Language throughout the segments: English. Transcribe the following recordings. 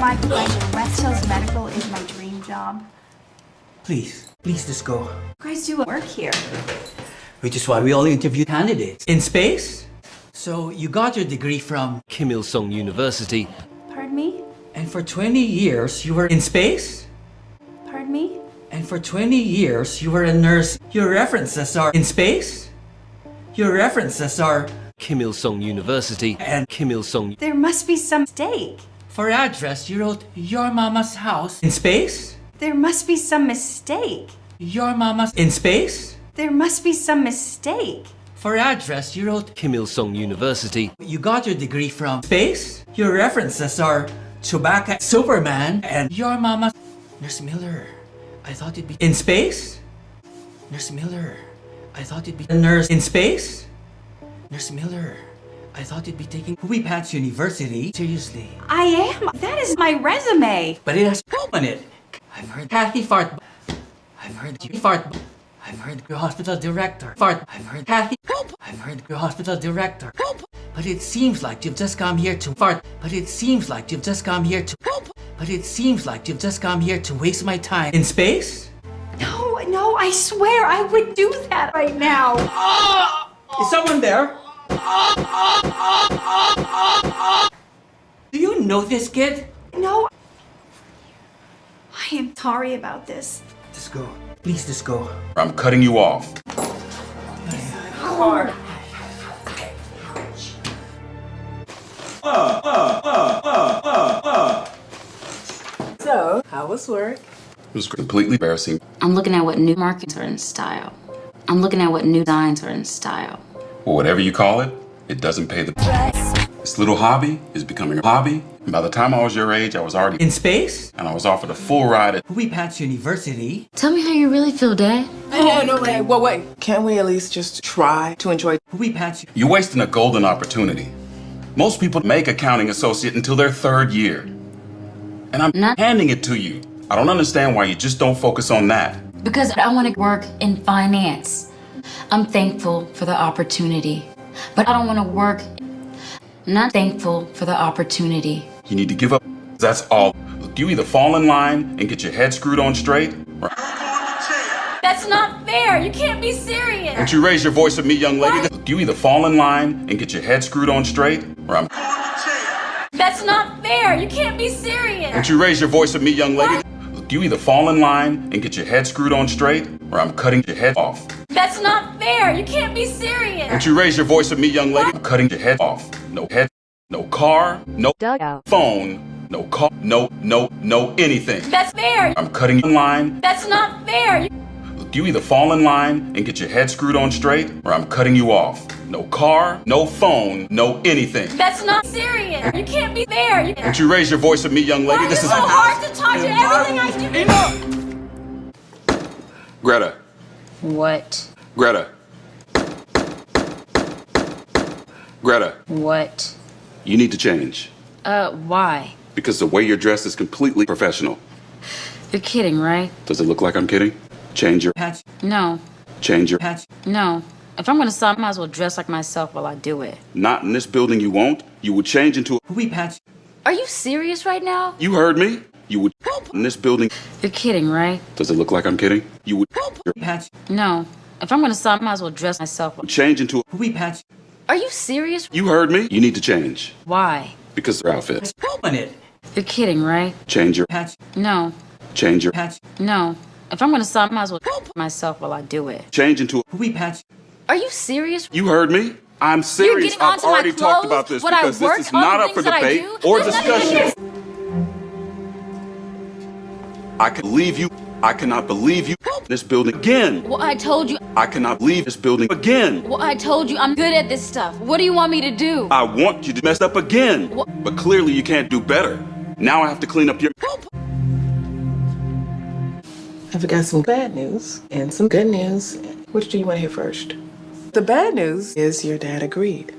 My pleasure. West Hills Medical is my dream job. Please, please just go. You guys do work here. Which is why we only interview candidates. In space? So you got your degree from, Kim Il Sung University, Pardon me? and for 20 years you were in space? Pardon me? And for 20 years you were a nurse. Your references are in space? Your references are, Kim Il Sung University, and Kim Il Sung There must be some mistake. For address you wrote your mama's house in space? There must be some mistake. Your mama's in space? There must be some mistake. For address you wrote Kim Il Sung University, You got your degree from space? Your references are Chewbacca, Superman, and your mama. Nurse Miller, I thought you'd be in space? Nurse Miller, I thought you'd be a nurse in space? Nurse Miller, I thought you'd be taking Hui Pats University seriously. I am. That is my resume. But it has poop on it. I've heard Kathy fart. I've heard you fart. I've heard your hospital director fart. I've heard Kathy poop. I've heard your hospital director poop. But it seems like you've just come here to fart. But it seems like you've just come here to poop. But it seems like you've just come here to waste my time in space. No, no, I swear I would do that right now. Ah! Is someone there? Do you know this kid? No. I am sorry about this. Just go. Please just go. I'm cutting you off. So, how was work? It was completely embarrassing. I'm looking at what new markets are in style. I'm looking at what new designs are in style. Well, whatever you call it, it doesn't pay the. This little hobby is becoming a hobby. And by the time I was your age, I was already In space? and I was offered a full ride at. Hui Pats University. Tell me how you really feel, Dad. Oh, no, no, wait, wait, wait. Can't we at least just try to enjoy? Hui Pats You're wasting a golden opportunity. Most people make accounting associate until their third year. And I'm Not- handing it to you. I don't understand why you just don't focus on that. Because I want to work in finance. I'm thankful for the opportunity. But I don't want to work. I'm not thankful for the opportunity. You need to give up. That's all. Look, you either fall in line and get your head screwed on straight, or That's not fair. You can't be serious. don't you raise your voice at me, young lady. Look, you either fall in line and get your head screwed on straight, or I'm. That's not fair. You can't be serious. Don't you raise your voice at me, young lady. Look, you either fall in line and get your head screwed on straight, or I'm cutting your head off. That's not fair. You can't be serious. Don't you raise your voice at me, young lady. I'm cutting your head off. No head, no car, no dugout, phone, no call, no, no, no anything. That's fair. I'm cutting you in line. That's not fair. Look, you either fall in line and get your head screwed on straight, or I'm cutting you off. No car, no phone, no anything. That's not serious. You can't be fair. You Don't you raise your voice at me, young lady. This is so hard to talk to everything I do. Enough. Greta. What? Greta. Greta, What? you need to change. Uh, why? Because the way you're dressed is completely professional. You're kidding, right? Does it look like I'm kidding? Change your, Pats No. change your, Pats No. If I'm gonna stop, I might as well dress like myself while I do it. not in this building you won't. You would change into, Hui patch. Are you serious right now? you heard me? You would, help in this building, You're kidding, right? does it look like I'm kidding? You would, help your patch. No. If I'm gonna stop, I might as well dress myself. change into, Hui Pats Are you serious? you heard me? You need to change. Why? Because their outfits. poop on it. You're kidding, right? Change your, Pats No. change your, Pats No. If I'm gonna stop, I might as well help myself while I do it. change into, Hui Pats Are you serious? you heard me? I'm You're serious. I've onto my already talked about this because this is not up for debate or There's discussion. I can leave you. I cannot believe you this building again. Well, I told you. I cannot leave this building again. Well, I told you I'm good at this stuff. What do you want me to do? I want you to mess up again. But clearly you can't do better. Now I have to clean up your. I've got some bad news and some good news. Which do you want to hear first? The bad news is your dad agreed.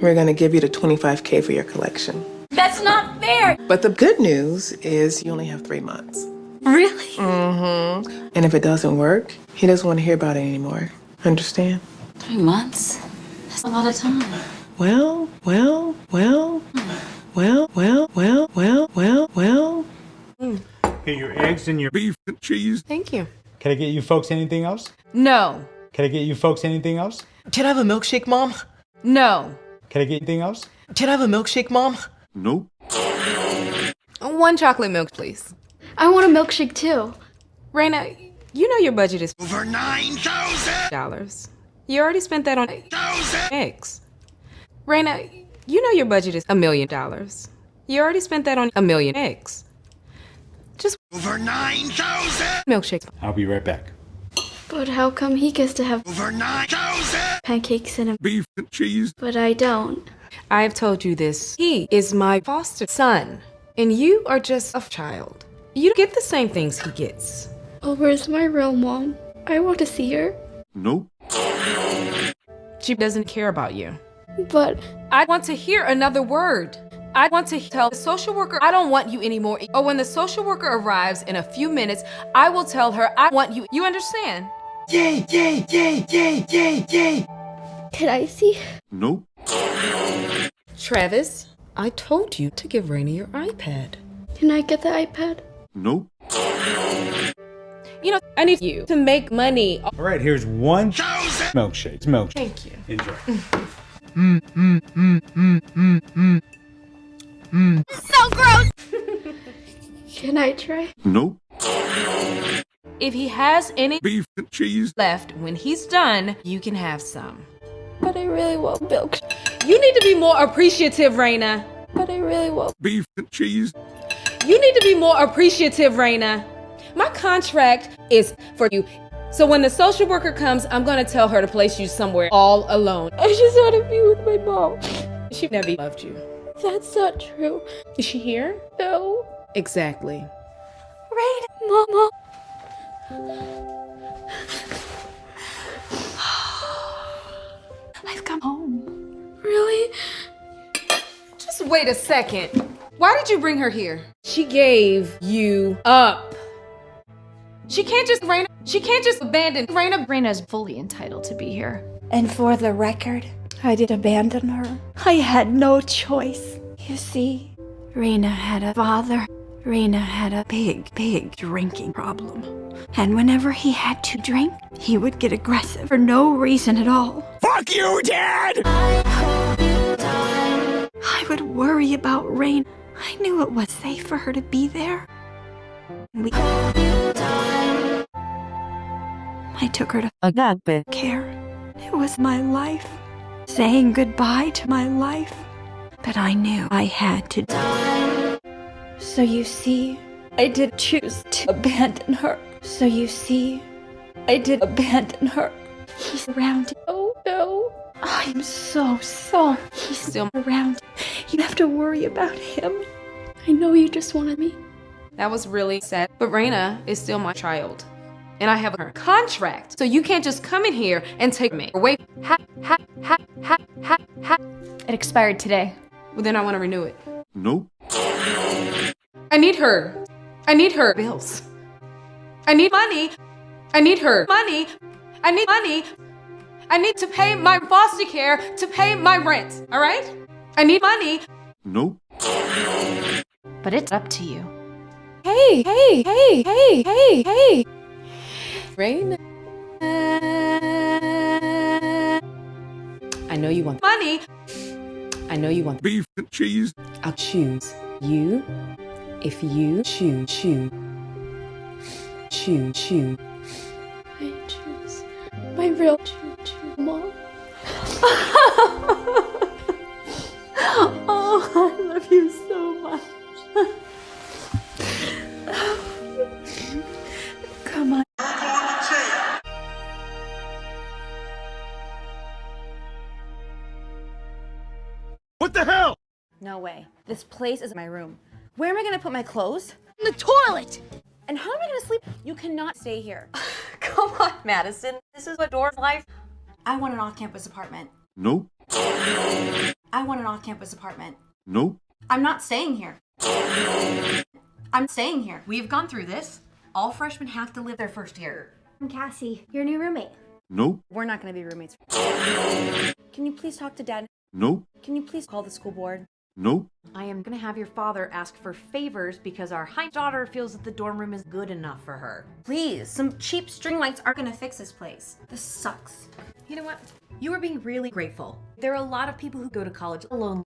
We're going to give you the 25K for your collection. That's not fair. But the good news is you only have three months. Really? Mm-hmm. And if it doesn't work, he doesn't want to hear about it anymore. Understand? Three months? That's a lot of time. Well, well, well, well, well, well, well, well, well. Get your eggs and your beef and cheese. Thank you. Can I get you folks anything else? No. Can I get you folks anything else? Can I have a milkshake, Mom? No. Can I get anything else? Can I have a milkshake, Mom? Nope. One chocolate milk, please. I want a milkshake too. Raina, you know your budget is over nine thousand dollars. You already spent that on eggs. Raina, you know your budget is a million dollars. You already spent that on a million eggs. Just over nine thousand milkshakes. I'll be right back. But how come he gets to have over 9,000 pancakes and a Beef and cheese. but I don't? I've told you this. He is my foster son, and you are just a child. You get the same things he gets. Oh, where's my real mom? I want to see her. Nope. She doesn't care about you. But I want to hear another word. I want to tell the social worker I don't want you anymore. Or when the social worker arrives in a few minutes, I will tell her I want you. You understand? Yay, yay, yay, yay, yay, yay. can I see? Nope. Travis, I told you to give Raina your iPad. Can I get the iPad? Nope. You know, I need you to make money. All right, here's one milkshake. Milkshake. Thank you. Enjoy. So gross. Can I try? Nope. If he has any Beef and cheese. left when he's done, you can have some. But I really want milk. You need to be more appreciative, Raina. But I really want. Beef and cheese. You need to be more appreciative, Raina. My contract is for you. So when the social worker comes, I'm gonna tell her to place you somewhere all alone. I just want to be with my mom. She never loved you. That's not true. Is she here? No. Exactly. Rain, Mama. I've come home. Really? Just wait a second. Why did you bring her here? She gave you up. She can't just Raina. She can't just abandon Raina. Raina's fully entitled to be here. And for the record, I did abandon her. I had no choice. You see, Raina had a father. Raina had a big, big drinking problem. And whenever he had to drink, he would get aggressive for no reason at all. Fuck you, Dad! I you I would worry about Rain. I knew it was safe for her to be there. We I took her to Agape. care. It was my life. Saying goodbye to my life. But I knew I had to die. So you see, I did choose to abandon her. So you see, I did abandon her. He's around. Oh no. I'm so sorry. He's still around. You have to worry about him. I know you just wanted me. That was really sad. But Raina is still my child. And I have a contract. So you can't just come in here and take me. away. Ha, ha, ha, ha, ha, ha. It expired today. Well, then I want to renew it. Nope. I need her. I need her bills. I need money. I need her money. I need money. I need to pay my foster care to pay my rent. All right? I need money. Nope. But it's up to you. Hey, hey, hey, hey, hey, hey. Rain. I know you want money. I know you want. Beef and cheese. I'll choose you if you choose, choose, choose, choose. I choose my real choo choo mom. oh, I love you so much. Come on. What the hell? No way. This place is my room. Where am I gonna put my clothes? In the toilet! And how am I gonna sleep? You cannot stay here. Come on, Madison. This is a door's life. I want an off-campus apartment. Nope. I want an off-campus apartment. Nope. I'm not staying here. I'm staying here. We've gone through this. All freshmen have to live their first year. I'm Cassie, your new roommate. Nope. We're not gonna be roommates. Can you please talk to dad? Nope. Can you please call the school board? Nope. I am gonna have your father ask for favors because our high daughter feels that the dorm room is good enough for her. Please, some cheap string lights aren't gonna fix this place. This sucks. You know what? You are being really grateful. There are a lot of people who go to college alone.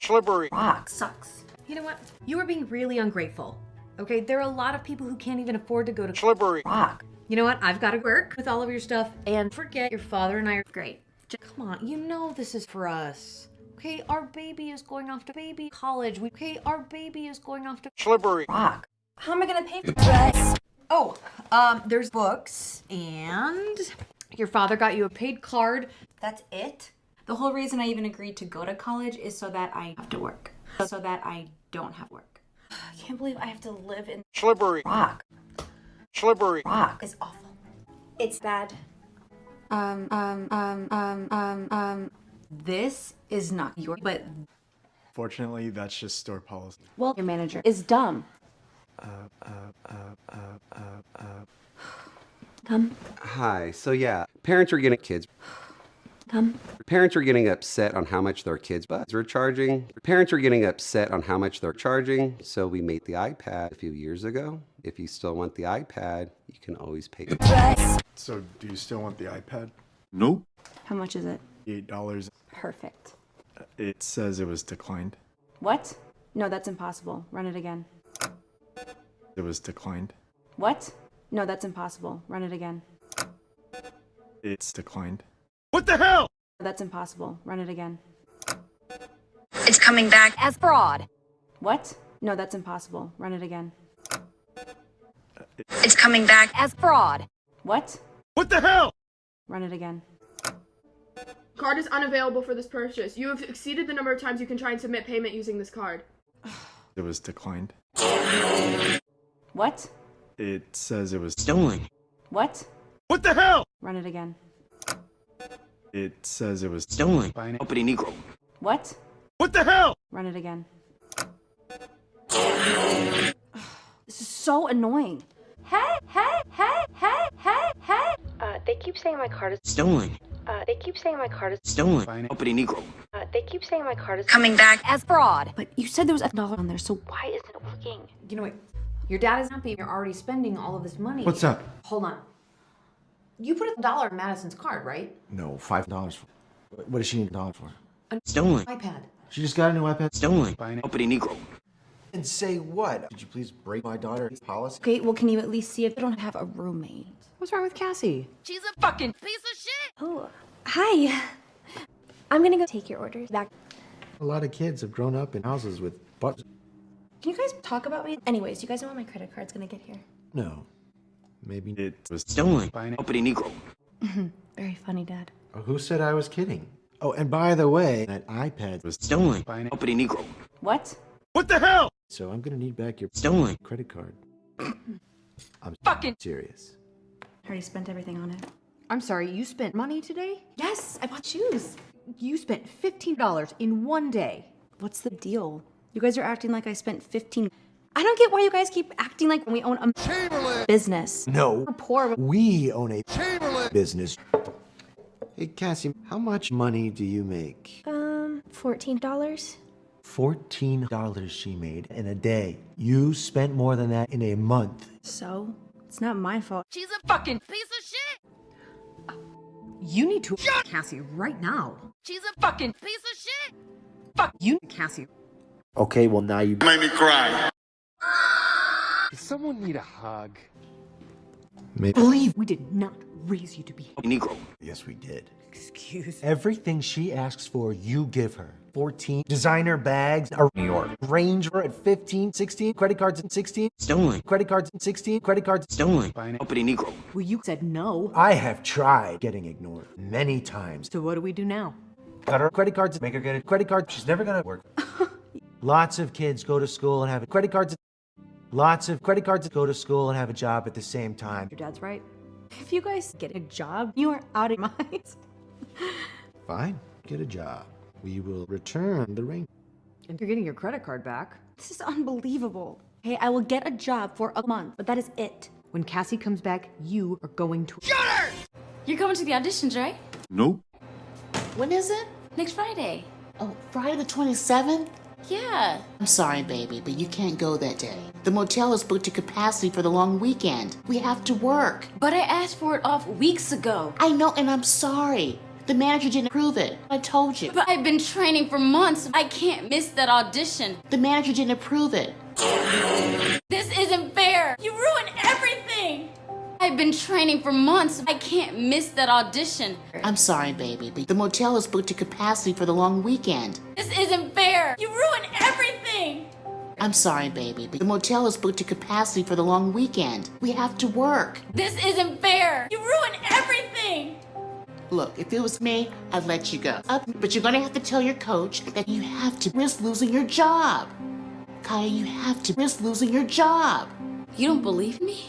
Slippery. Rock sucks. You know what? You are being really ungrateful. Okay, there are a lot of people who can't even afford to go to Slippery. Rock. You know what? I've got to work with all of your stuff and forget your father and I are Great. J- Come on, you know this is for us. Okay, our baby is going off to baby college. We, okay, our baby is going off to. Slippery. Rock. How am I gonna pay for this? Oh, um, there's books and your father got you a paid card. That's it? The whole reason I even agreed to go to college is so that I have to work. So that I don't have work. I can't believe I have to live in Slippery. rock. Slippery. Rock is awful. It's bad. Um, um, um, um, um, um. This is not your, but Fortunately, that's just store policy. well, your manager is dumb. Uh, uh, uh, uh, uh, uh. Come, Hi. So yeah, parents are getting kids. come. Parents are getting upset on how much their kids' buds are charging. Parents are getting upset on how much they're charging. So we made the iPad a few years ago. If you still want the iPad, you can always pay. So, do you still want the iPad? Nope. How much is it? Eight dollars. Perfect. It says it was declined. What? No, that's impossible. Run it again. It was declined. What? No, that's impossible. Run it again. It's declined. What the hell? That's impossible. Run it again. It's coming back as fraud. What? No, that's impossible. Run it again. It's coming back as fraud. What? What the hell? Run it again. Card is unavailable for this purchase. You have exceeded the number of times you can try and submit payment using this card. It was declined. What? It says it was Stolen. What? What the hell? Run it again. It says it was Stolen. by an Uppity Negro. What? What the hell? Run it again. This is so annoying. Hey, hey, hey, hey, hey, hey. Uh, they keep saying my card is. Stolen. Uh, they keep saying my card is. Stolen. by an Uppity Negro. Uh, they keep saying my card is coming back as fraud. But you said there was a dollar on there, so why isn't it working? You know what? Your dad is happy you're already spending all of this money. What's up? Hold on. You put a dollar in Madison's card, right? No, five dollars. What does she need a dollar for? A Stolen. iPad. She just got a new iPad. Stolen. by an Uppity Negro. And say what? Could you please break my daughter's policy? Okay, well, can you at least see if I don't have a roommate? What's wrong with Cassie? She's a fucking piece of shit. Oh, hi. I'm gonna go take your orders back. A lot of kids have grown up in houses with butts. Can you guys talk about me? Anyways, you guys know when my credit card's gonna get here? No. Maybe. it was Stolen. by an Uppity Negro. Mm-hmm. Very funny, Dad. Oh, Who said I was kidding? Oh, and by the way, that iPad was. Stolen. by an Uppity Negro. What? What the hell? So I'm gonna need back your Stolen. credit card. I'm Fucking- serious. I already spent everything on it. I'm sorry, you spent money today? Yes, I bought shoes. You spent $15 in one day. What's the deal? You guys are acting like I spent 15. I don't get why you guys keep acting like we own a business. No. We're poor. We own a business. Hey, Cassie, how much money do you make? Um, $14? $14 she made in a day. You spent more than that in a month. So, it's not my fault. She's a fucking piece of shit. You need to Shut Cassie right now. She's a fucking piece of shit. Fuck you, Cassie. Okay, well, now you. Made me cry. Does someone need a hug? Maybe. Believe we did not raise you to be. Uppity Negro. Yes, we did. Excuse. Everything she asks for, you give her. 14 designer bags, a New York Ranger at 15, 16, credit cards at 16, Stolen. credit cards at 16, credit cards. Stolen. by an Uppity Negro. Well, you said no. I have tried getting ignored many times. So what do we do now? Cut her credit cards, make her get a credit card. She's never gonna work. Lots of kids go to school and have credit cards. Lots of credit cards go to school and have a job at the same time. Your dad's right. If you guys get a job, you are out of minds. Fine, get a job. We will return the ring. And you're getting your credit card back. This is unbelievable. Hey, I will get a job for a month, but that is it. When Cassie comes back, you are going to. SHUT HER! You're going to the auditions, right? Nope. When is it? Next Friday. Oh, Friday the 27th? Yeah. I'm sorry, baby, but you can't go that day. The motel is booked to capacity for the long weekend. We have to work. But I asked for it off weeks ago. I know, and I'm sorry. The manager didn't approve it. I told you. But I've been training for months. I can't miss that audition. The manager didn't approve it. This isn't fair. You ruined everything. I've been training for months. I can't miss that audition. I'm sorry, baby, but the motel is booked to capacity for the long weekend. This isn't fair. You ruined everything. I'm sorry, baby, but the motel is booked to capacity for the long weekend. We have to work. This isn't fair. You ruined everything. Look, if it was me, I'd let you go. But you're gonna have to tell your coach that you have to risk losing your job. Kaya, you have to risk losing your job. You don't believe me?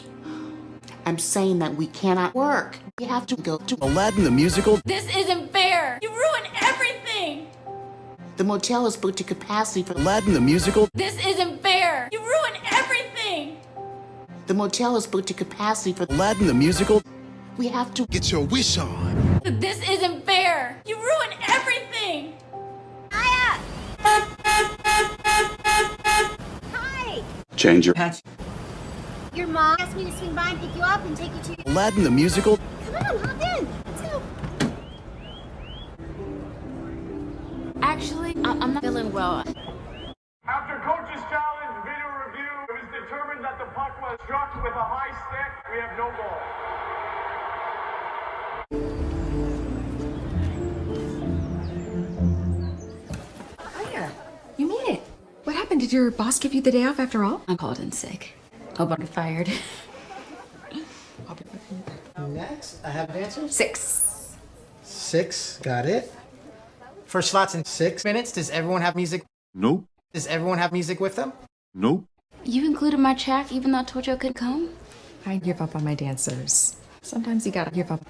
I'm saying that we cannot work. We have to go to Aladdin the musical. This isn't fair. You ruined everything. The motel is booked to capacity for Aladdin the musical. This isn't fair. You ruined everything. The motel is booked to capacity for Aladdin the musical. We have to get your wish on. This isn't fair. You ruined everything. Aya! Hi! Change your Patch. Your mom asked me to swing by and pick you up and take you to. Aladdin the musical. Come on, hop in. Let's go. Actually, I- I'm not feeling well. After coach's challenge video review, it was determined that the puck was struck with a high stick. We have no goal. Did your boss give you the day off after all? I called in sick. Hope I'm fired. Next, I have dancers. Six. Six, got it. For slots in six minutes, does everyone have music? Nope. Does everyone have music with them? Nope. You included my track even though I told you I couldn't come? I give up on my dancers. Sometimes you gotta give up.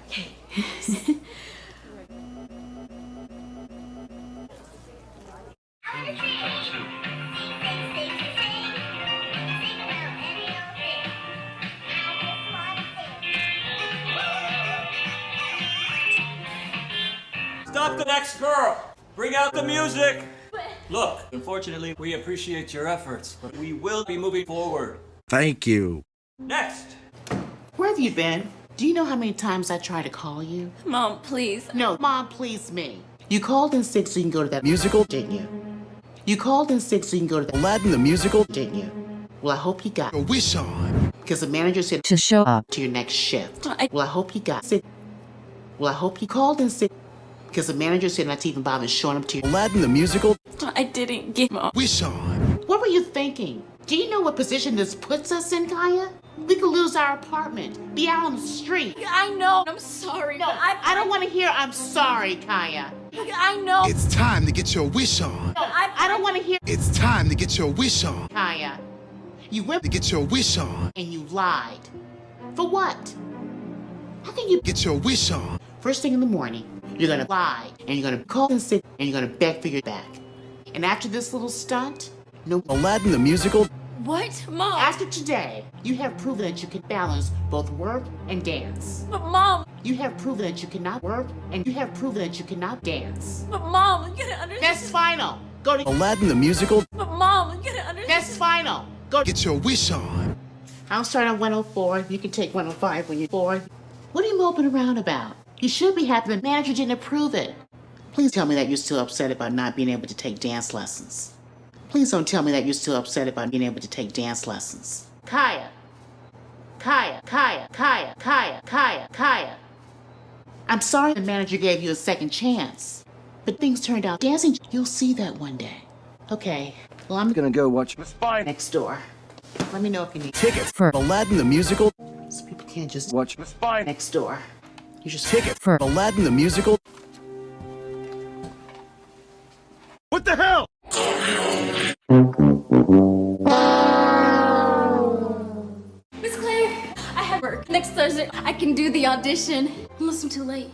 Stop the next girl! Bring out the music! Look, unfortunately, we appreciate your efforts, but we will be moving forward. Thank you. Next! Where have you been? Do you know how many times I tried to call you? Mom, please. No, Mom, please me. You called in sick so you can go to that Musical. didn't you? You called in sick so you can go to that Aladdin the musical. didn't you? Well, I hope you got Your wish on. because the manager said To show up. to your next shift. I- Well, I hope you got sick. Well, I hope you called in sick because the manager said not to even bother showing up to you. Aladdin the musical. I didn't get mom. Wish on. What were you thinking? Do you know what position this puts us in, Kaya? We could lose our apartment, be out on the street. I know. I'm sorry. No, I, I don't want to hear I'm sorry, Kaya. I know. It's time to get your wish on. No, I, I don't want to hear It's time to get your wish on. Kaya. You went To get your wish on. and you lied. For what? How can you Get your wish on. First thing in the morning, you're gonna lie, and you're gonna call in sick, and you're gonna beg for your back. And after this little stunt, no. Aladdin the musical. What? Mom. After today, you have proven that you can balance both work and dance. But mom. You have proven that you cannot work, and you have proven that you cannot dance. But mom, you gotta understand. That's final. Go to. Aladdin the musical. But mom, you gotta understand. That's final. Go. Get your wish on. I'll start on 104. You can take 105 when you're bored. What are you moping around about? You should be happy the manager didn't approve it. Please tell me that you're still upset about not being able to take dance lessons. Please don't tell me that you're still upset about being able to take dance lessons. Kaya. Kaya, Kaya, Kaya, Kaya, Kaya, Kaya. I'm sorry the manager gave you a second chance. But things turned out dancing. You'll see that one day. Okay. Well, I'm Gonna go watch Miss Fine. next door. Let me know if you need tickets for Aladdin the musical. So people can't just Watch Miss Fine. next door. You just tickets for Aladdin the musical. What the hell? Miss Claire, I have work next Thursday. I can do the audition. Unless I'm too late.